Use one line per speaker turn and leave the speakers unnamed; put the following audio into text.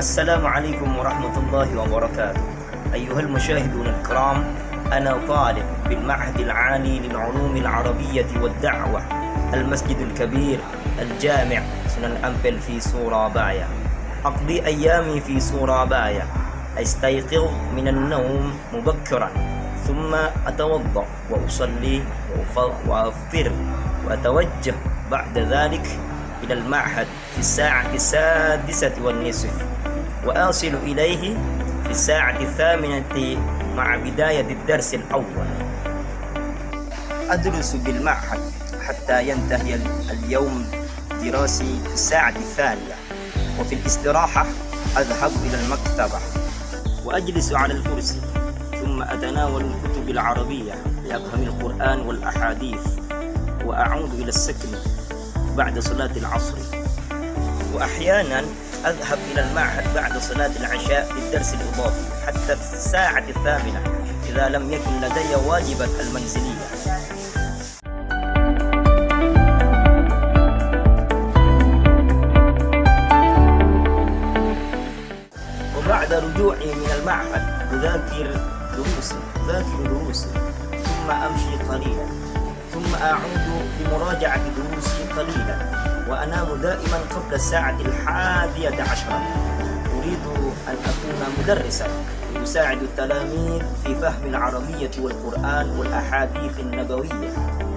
السلام عليكم ورحمة الله وبركاته. أيها المشاهدون الكرام أنا طالب بالمعهد العالي للعلوم العربية والدعوة المسجد الكبير الجامع سنن أمبل في سورابايا. أقضي أيامي في سورابايا. أستيقظ من النوم مبكرا ثم أتوضأ وأصلي وأف- وأفطر وأتوجه بعد ذلك إلى المعهد في الساعة السادسة والنصف. وأصل إليه في الساعة الثامنة مع بداية الدرس الأول. أدرس بالمعهد حتى ينتهي ال- اليوم الدراسي في الساعة الثانية. وفي الاستراحة أذهب إلى المكتبة وأجلس على الكرسي ثم أتناول الكتب العربية لأفهم القرآن والأحاديث وأعود إلى السكن بعد صلاة العصر. وأحيانا أذهب إلى المعهد بعد صلاة العشاء للدرس الإضافي حتى الساعة الثامنة إذا لم يكن لدي واجبا المنزلية. وبعد رجوعي من المعهد أذاكر دروسي أذاكر دروسي ثم أمشي قليلا ثم أعود لمراجعة دروسي قليلا وأنام دائما قبل الساعة الحادية عشرة. أريد أن أكون مدرسا لأساعد التلاميذ في فهم العربية والقرآن والأحاديث النبوية.